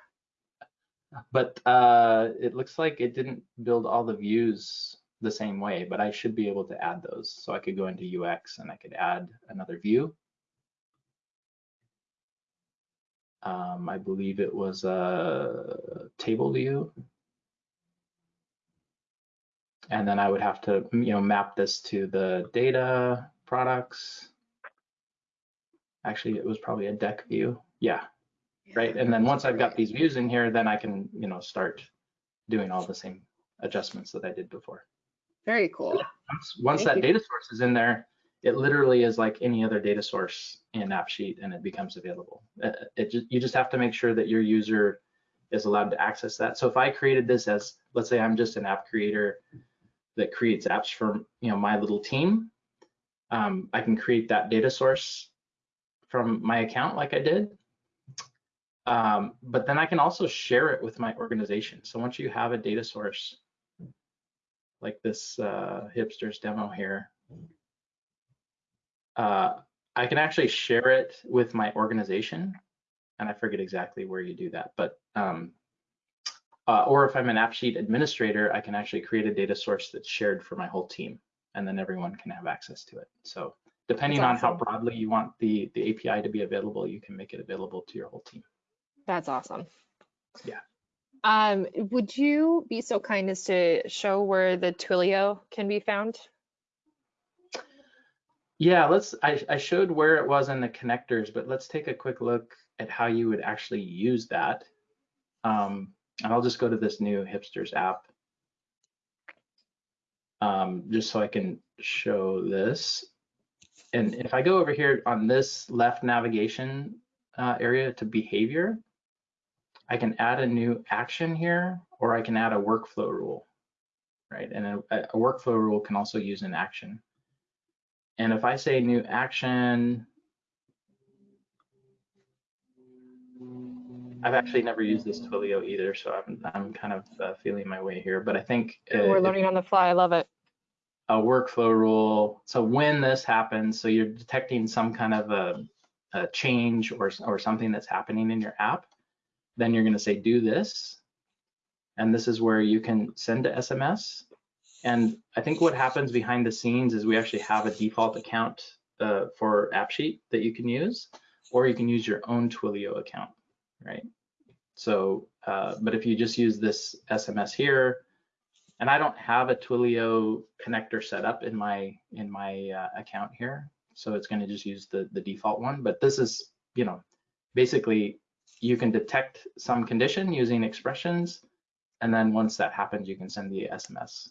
But uh, it looks like it didn't build all the views the same way, but I should be able to add those. So I could go into UX and I could add another view. Um, I believe it was a table view. And then I would have to, you know, map this to the data products actually it was probably a deck view. Yeah, right. And then once I've got these views in here, then I can, you know, start doing all the same adjustments that I did before. Very cool. Once, once that you. data source is in there, it literally is like any other data source in AppSheet and it becomes available. It, uh, it just, you just have to make sure that your user is allowed to access that. So if I created this as, let's say I'm just an app creator that creates apps for you know my little team, um, I can create that data source from my account like I did. Um, but then I can also share it with my organization. So once you have a data source like this uh, hipsters demo here, uh, I can actually share it with my organization. And I forget exactly where you do that, but um, uh, or if I'm an AppSheet administrator, I can actually create a data source that's shared for my whole team, and then everyone can have access to it. So depending awesome. on how broadly you want the, the API to be available, you can make it available to your whole team. That's awesome. Yeah. Um, would you be so kind as to show where the Twilio can be found? Yeah, let's, I, I showed where it was in the connectors, but let's take a quick look at how you would actually use that. Um, and I'll just go to this new Hipsters app. Um, just so I can show this. And if I go over here on this left navigation uh, area to behavior, I can add a new action here, or I can add a workflow rule, right? And a, a workflow rule can also use an action. And if I say new action, I've actually never used this Twilio either, so I'm, I'm kind of uh, feeling my way here. But I think uh, We're if- learning on the fly. I love it. A workflow rule. So when this happens, so you're detecting some kind of a, a change or, or something that's happening in your app, then you're going to say do this. And this is where you can send a SMS. And I think what happens behind the scenes is we actually have a default account uh, for AppSheet that you can use, or you can use your own Twilio account, right? So, uh, but if you just use this SMS here, and I don't have a Twilio connector set up in my in my uh, account here, so it's going to just use the the default one. But this is, you know, basically you can detect some condition using expressions, and then once that happens, you can send the SMS.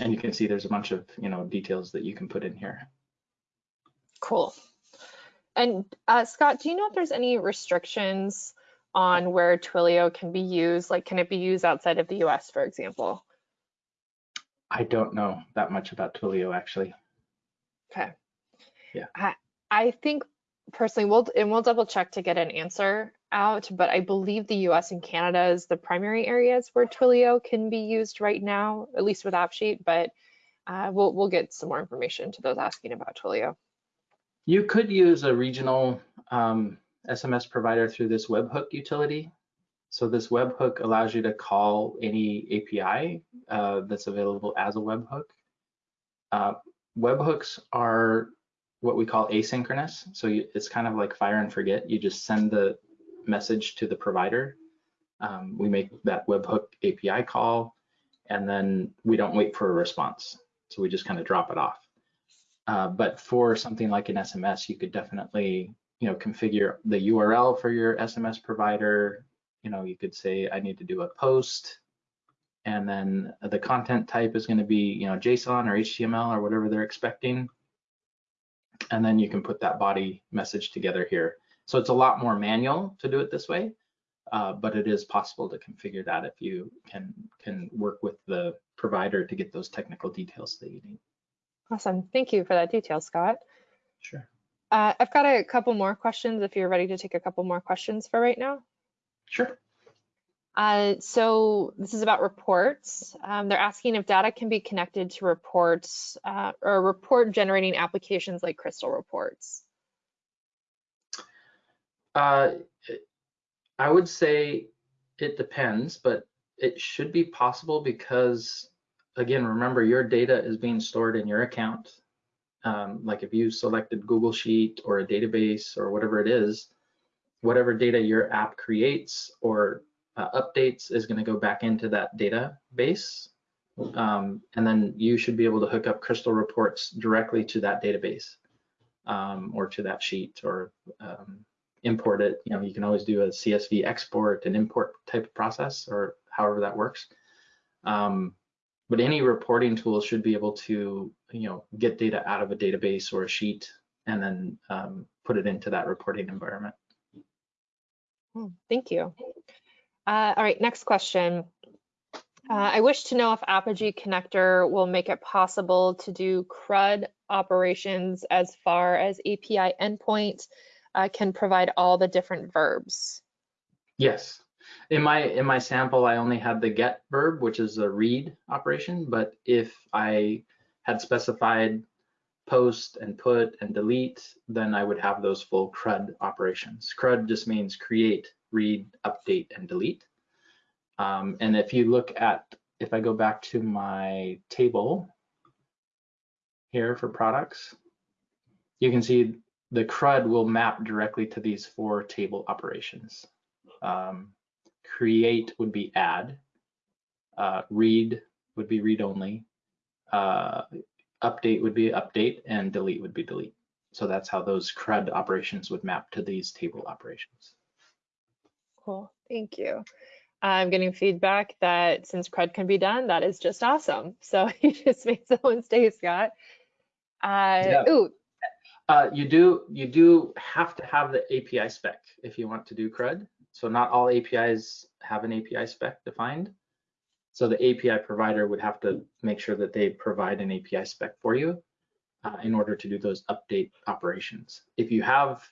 And you can see there's a bunch of you know details that you can put in here. Cool. And uh, Scott, do you know if there's any restrictions on where Twilio can be used? Like, can it be used outside of the US, for example? I don't know that much about Twilio actually. Okay. Yeah. I, I think personally, we'll, and we'll double check to get an answer out, but I believe the US and Canada is the primary areas where Twilio can be used right now, at least with AppSheet, but uh, we'll, we'll get some more information to those asking about Twilio. You could use a regional um, SMS provider through this webhook utility. So this webhook allows you to call any API uh, that's available as a webhook. Uh, webhooks are what we call asynchronous. So you, it's kind of like fire and forget. You just send the message to the provider. Um, we make that webhook API call, and then we don't wait for a response. So we just kind of drop it off. Uh, but for something like an SMS, you could definitely, you know, configure the URL for your SMS provider. You know, you could say, I need to do a post, and then the content type is going to be, you know, JSON or HTML or whatever they're expecting. And then you can put that body message together here. So it's a lot more manual to do it this way, uh, but it is possible to configure that if you can can work with the provider to get those technical details that you need. Awesome. Thank you for that detail, Scott. Sure. Uh, I've got a couple more questions if you're ready to take a couple more questions for right now. Sure. Uh, so this is about reports. Um, they're asking if data can be connected to reports uh, or report generating applications like Crystal reports. Uh, I would say it depends, but it should be possible because, again, remember your data is being stored in your account. Um, like if you selected Google Sheet or a database or whatever it is, whatever data your app creates or uh, updates is going to go back into that database. Um, and then you should be able to hook up Crystal reports directly to that database um, or to that sheet or um, import it. You know, you can always do a CSV export and import type of process or however that works. Um, but any reporting tool should be able to, you know, get data out of a database or a sheet and then um, put it into that reporting environment. Oh, thank you. Uh, all right, next question. Uh, I wish to know if Apigee connector will make it possible to do CRUD operations as far as API endpoint uh, can provide all the different verbs. Yes. In my in my sample, I only had the get verb, which is a read operation. But if I had specified post and put and delete, then I would have those full CRUD operations. CRUD just means create, read, update, and delete. Um, and if you look at, if I go back to my table here for products, you can see the CRUD will map directly to these four table operations. Um, create would be add, uh, read would be read only, uh, update would be update, and delete would be delete. So that's how those CRUD operations would map to these table operations. Cool, thank you. I'm getting feedback that since CRUD can be done, that is just awesome. So you just made someone's day, Scott. Uh, Yeah. Ooh, Uh, you do you do have to have the API spec if you want to do CRUD. So not all APIs have an API spec defined. So the API provider would have to make sure that they provide an API spec for you uh, in order to do those update operations. If you have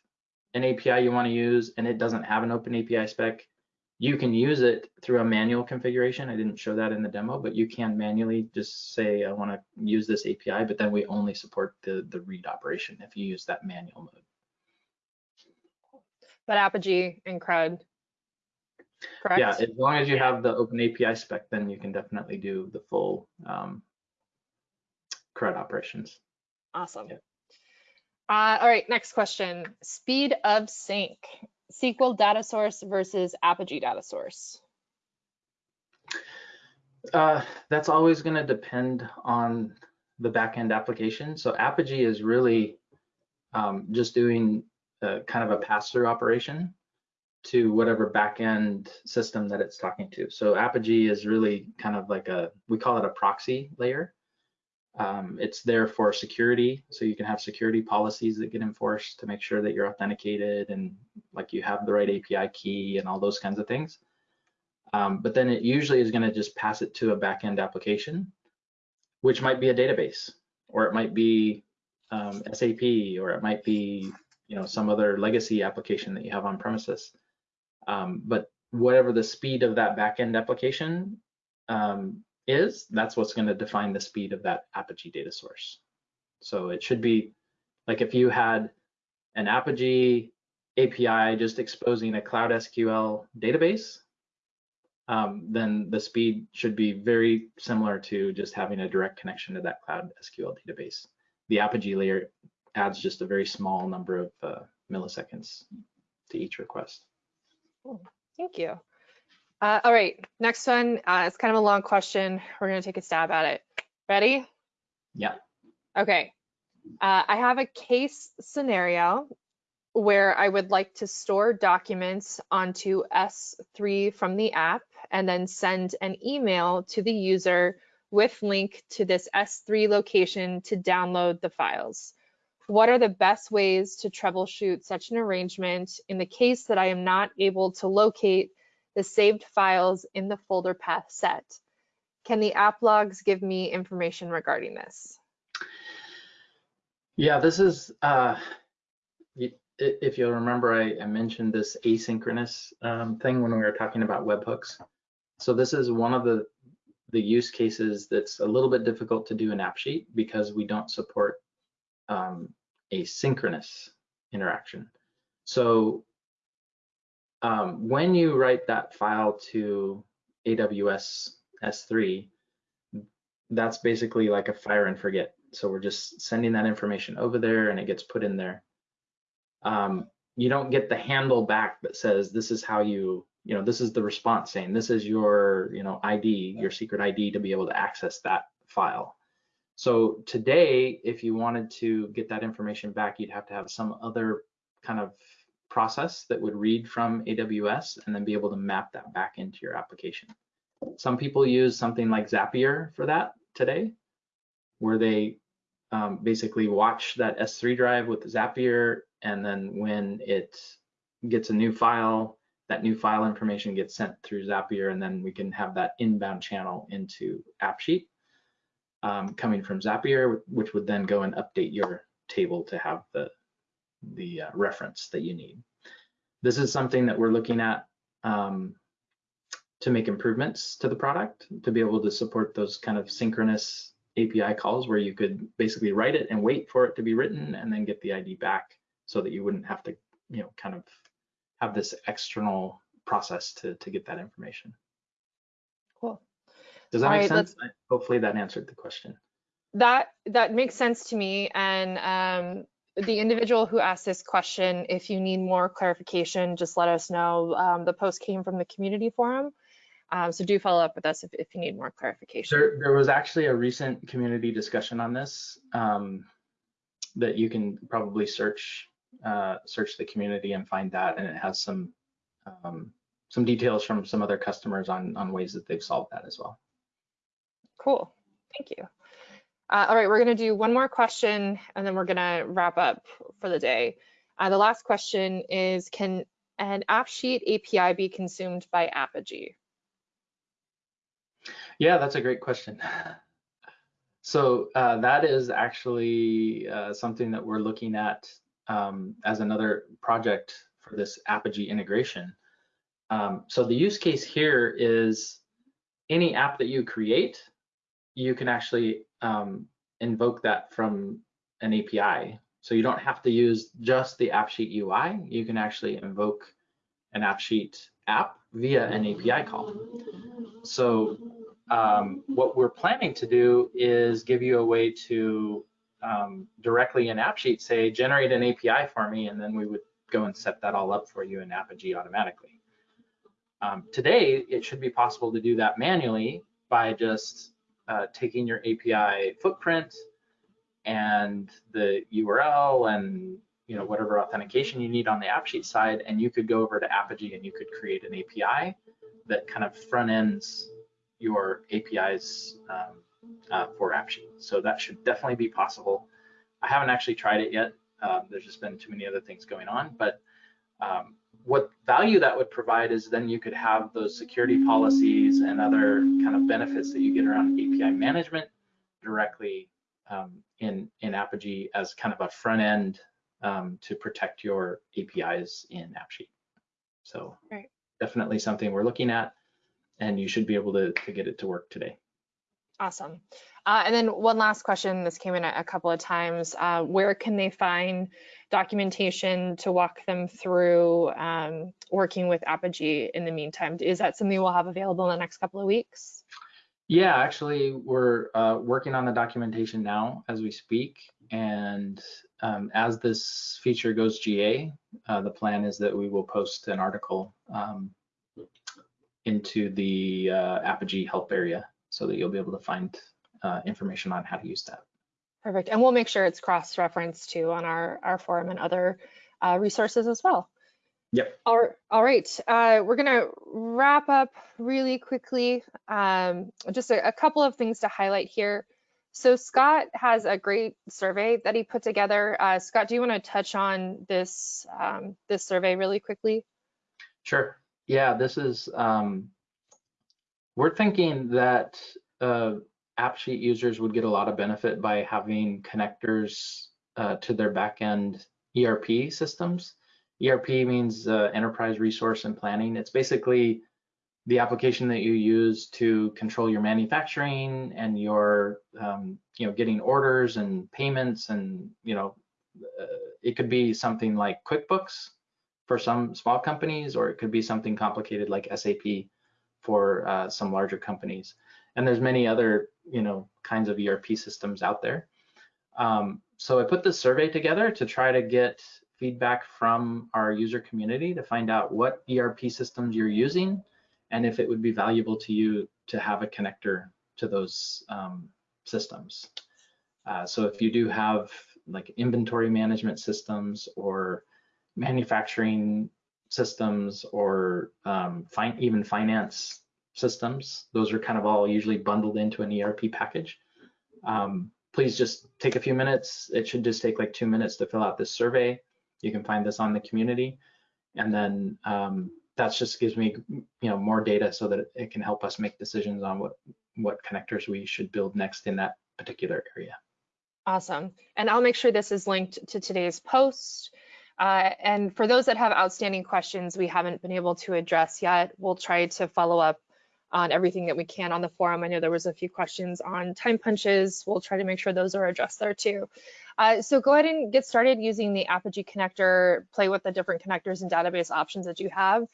an API you want to use and it doesn't have an open API spec, you can use it through a manual configuration. I didn't show that in the demo, but you can manually just say, I want to use this API, but then we only support the, the read operation if you use that manual mode. but Apigee and CRUD, correct? Yeah, as long as you have the open API spec, then you can definitely do the full um, CRUD operations. Awesome. Yeah. Uh, all right, next question. Speed of sync, SQL data source versus Apigee data source. Uh, that's always going to depend on the backend application. So Apigee is really um, just doing a, kind of a pass-through operation to whatever backend system that it's talking to. So Apigee is really kind of like a, we call it a proxy layer. Um, it's there for security, so you can have security policies that get enforced to make sure that you're authenticated and like you have the right API key and all those kinds of things. Um, but then it usually is going to just pass it to a backend application, which might be a database, or it might be um, SAP, or it might be you know some other legacy application that you have on premises. Um, but whatever the speed of that backend application um, is, that's what's going to define the speed of that Apigee data source. So it should be like if you had an Apigee API just exposing a Cloud SQL database, um, then the speed should be very similar to just having a direct connection to that Cloud SQL database. The Apigee layer adds just a very small number of uh, milliseconds to each request. Thank you. Uh, all right, next one. Uh, it's kind of a long question. We're going to take a stab at it. Ready? Yeah. Okay. Uh, I have a case scenario where I would like to store documents onto S3 from the app and then send an email to the user with link to this S3 location to download the files. What are the best ways to troubleshoot such an arrangement in the case that I am not able to locate the saved files in the folder path set? Can the app logs give me information regarding this? Yeah, this is, uh, if you'll remember, I, I mentioned this asynchronous um, thing when we were talking about webhooks. So this is one of the, the use cases that's a little bit difficult to do in AppSheet because we don't support um, a synchronous interaction. So um, when you write that file to AWS S3, that's basically like a fire and forget. So we're just sending that information over there and it gets put in there. Um, you don't get the handle back that says this is how you, you know, this is the response saying this is your, you know, ID, your secret ID to be able to access that file. So today, if you wanted to get that information back, you'd have to have some other kind of process that would read from AWS and then be able to map that back into your application. Some people use something like Zapier for that today, where they um, basically watch that S3 drive with Zapier, and then when it gets a new file, that new file information gets sent through Zapier, and then we can have that inbound channel into AppSheet um, coming from Zapier, which would then go and update your table to have the the uh, reference that you need. This is something that we're looking at um, to make improvements to the product to be able to support those kind of synchronous API calls where you could basically write it and wait for it to be written and then get the ID back so that you wouldn't have to, you know, kind of have this external process to, to get that information. Does that All make right, sense? Hopefully that answered the question. That that makes sense to me. And um, the individual who asked this question, if you need more clarification, just let us know. Um, the post came from the community forum. Um, so do follow up with us if, if you need more clarification. There, there was actually a recent community discussion on this um, that you can probably search uh, search the community and find that, and it has some um, some details from some other customers on on ways that they've solved that as well. Cool, thank you. Uh, all right, we're gonna do one more question and then we're gonna wrap up for the day. Uh, the last question is, can an AppSheet API be consumed by Apigee? Yeah, that's a great question. So uh, that is actually uh, something that we're looking at um, as another project for this Apigee integration. Um, so the use case here is any app that you create, you can actually um, invoke that from an API. So you don't have to use just the AppSheet UI. You can actually invoke an AppSheet app via an API call. So um, what we're planning to do is give you a way to um, directly in AppSheet say, generate an API for me, and then we would go and set that all up for you in Apigee automatically. Um, today, it should be possible to do that manually by just uh, taking your API footprint and the URL and you know whatever authentication you need on the AppSheet side, and you could go over to Apigee and you could create an API that kind of front ends your APIs um, uh, for AppSheet. So that should definitely be possible. I haven't actually tried it yet. Um, there's just been too many other things going on, but um, what value that would provide is then you could have those security policies and other kind of benefits that you get around API management directly um, in, in Apigee as kind of a front end um, to protect your APIs in AppSheet. So right. definitely something we're looking at and you should be able to, to get it to work today. Awesome. Uh, and then one last question, this came in a, a couple of times. Uh, where can they find documentation to walk them through um, working with Apigee in the meantime? Is that something we'll have available in the next couple of weeks? Yeah, actually, we're uh, working on the documentation now as we speak. And um, as this feature goes GA, uh, the plan is that we will post an article um, into the uh, Apigee help area so that you'll be able to find uh, information on how to use that. Perfect. And we'll make sure it's cross-referenced too on our, our forum and other uh, resources as well. Yep. All, all right. Uh, we're going to wrap up really quickly. Um, just a, a, couple of things to highlight here. So Scott has a great survey that he put together. Uh, Scott, do you want to touch on this um, this survey really quickly? Sure. Yeah, this is, um, we're thinking that uh, AppSheet users would get a lot of benefit by having connectors uh, to their backend ERP systems. ERP means uh, Enterprise Resource and Planning. It's basically the application that you use to control your manufacturing and your, um, you know, getting orders and payments and, you know, uh, it could be something like QuickBooks for some small companies, or it could be something complicated like SAP for uh, some larger companies. And there's many other, you know, kinds of ERP systems out there. Um, so I put this survey together to try to get feedback from our user community to find out what ERP systems you're using and if it would be valuable to you to have a connector to those um, systems. Uh, so if you do have like inventory management systems or manufacturing systems or um, even finance systems. Those are kind of all usually bundled into an ERP package. Um, please just take a few minutes. It should just take like two minutes to fill out this survey. You can find this on the community. And then um, that just gives me you know, more data so that it can help us make decisions on what, what connectors we should build next in that particular area. Awesome. And I'll make sure this is linked to today's post. Uh, and for those that have outstanding questions we haven't been able to address yet, we'll try to follow up on everything that we can on the forum. I know there was a few questions on time punches. We'll try to make sure those are addressed there too. Uh, so go ahead and get started using the Apigee connector, play with the different connectors and database options that you have,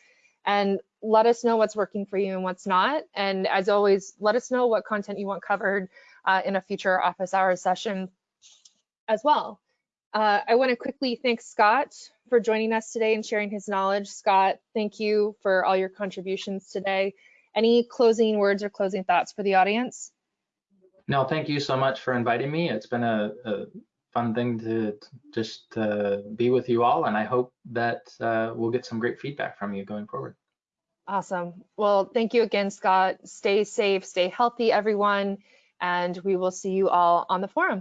and let us know what's working for you and what's not. And as always, let us know what content you want covered uh, in a future office hours session as well. Uh, I want to quickly thank Scott for joining us today and sharing his knowledge. Scott, thank you for all your contributions today. Any closing words or closing thoughts for the audience? No, thank you so much for inviting me. It's been a, a fun thing to just uh, be with you all, and I hope that uh, we'll get some great feedback from you going forward. Awesome. Well, thank you again, Scott. Stay safe, stay healthy, everyone, and we will see you all on the forum.